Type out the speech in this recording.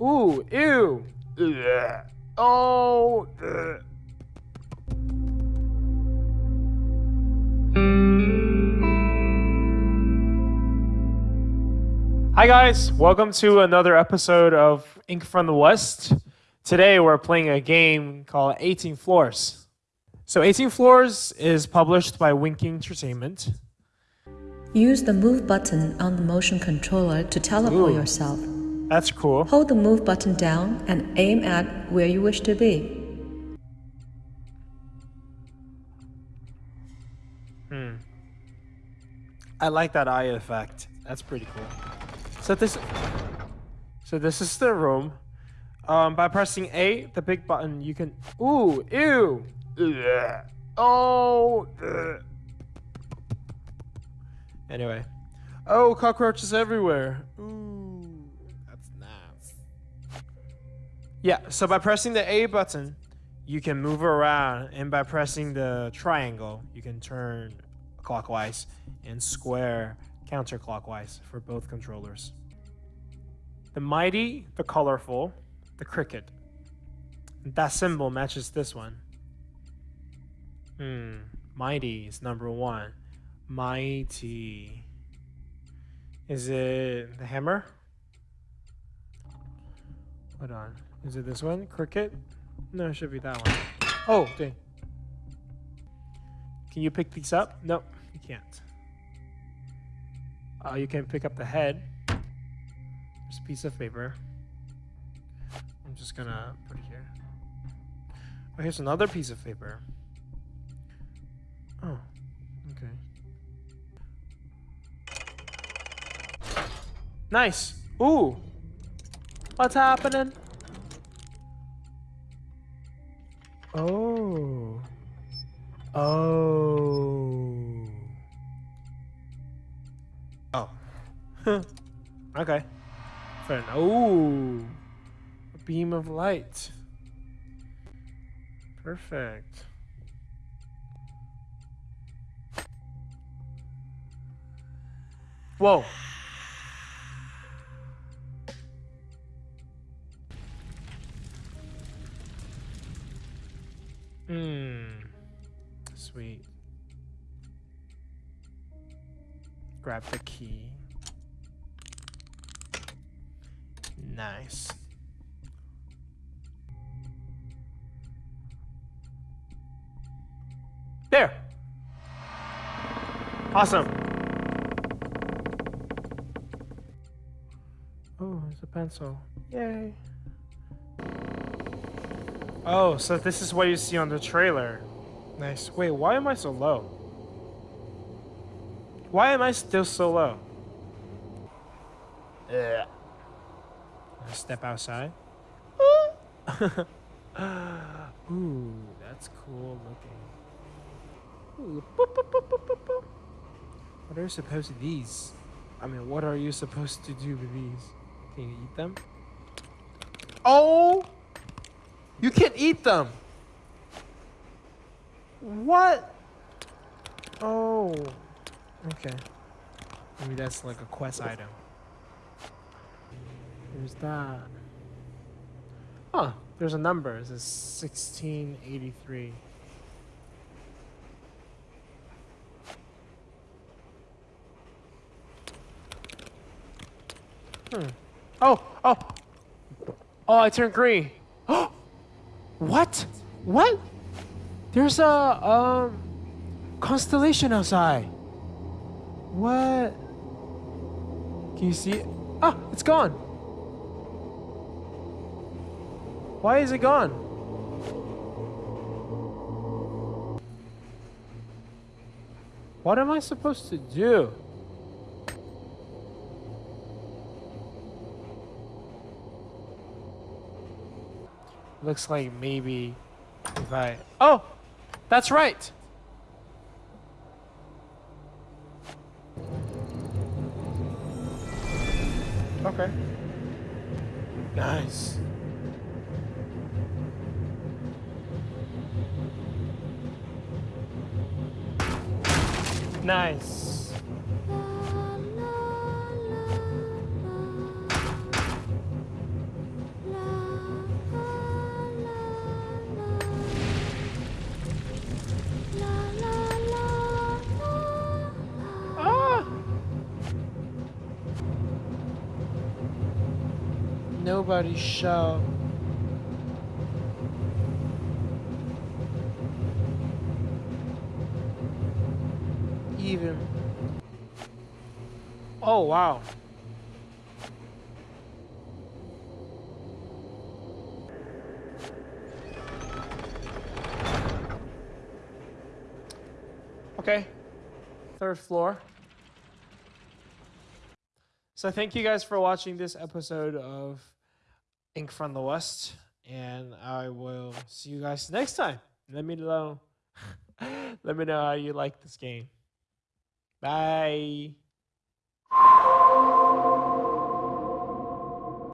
Ooh, ew. Ugh. Oh. ugh. Hi guys, welcome to another episode of Ink from the West. Today we're playing a game called 18 Floors. So 18 Floors is published by Winking Entertainment. Use the move button on the motion controller to teleport Ooh. yourself. That's cool. Hold the move button down and aim at where you wish to be. Hmm. I like that eye effect. That's pretty cool. So this, so this is the room. Um, by pressing A, the big button, you can. Ooh, ew. Ugh. Oh. ugh. Anyway. Oh, cockroaches everywhere. Ooh, Yeah. So by pressing the A button, you can move around, and by pressing the triangle, you can turn clockwise and square counterclockwise for both controllers. The mighty, the colorful, the cricket. That symbol matches this one. Hmm. Mighty is number one. Mighty. Is it the hammer? Hold on. Is it this one? Cricket? No, it should be that one. Oh, dang. Can you pick these up? Nope, you can't. Uh, you can pick up the head. There's a piece of paper. I'm just gonna put it here. Oh, here's another piece of paper. Oh, okay. Nice. Ooh. What's happening? Oh. Oh. Oh. okay. Fair enough. Ooh. A beam of light. Perfect. Whoa. Hmm. Sweet. Grab the key. Nice. There. Awesome. Oh, it's a pencil. Yay. Oh, so this is what you see on the trailer. Nice. Wait, why am I so low? Why am I still so low? I step outside. Ooh, that's cool looking. Ooh, boop, boop, boop, boop, boop, boop. What are you supposed to these? I mean, what are you supposed to do with these? Can you eat them? Oh! You can't eat them! What? Oh. Okay. Maybe that's like a quest item. There's that. Huh. There's a number. It says 1683. Hmm. Oh, oh. Oh, I turned green. what? What? There's a um constellation outside. What? Can you see it? Ah, it's gone. Why is it gone? What am I supposed to do? Looks like maybe if I... Oh! That's right! Okay. Nice. Nice. Nobody shall Even. Oh, wow. Okay. Third floor. So thank you guys for watching this episode of Ink from the West, and I will see you guys next time. Let me know. let me know how you like this game. Bye.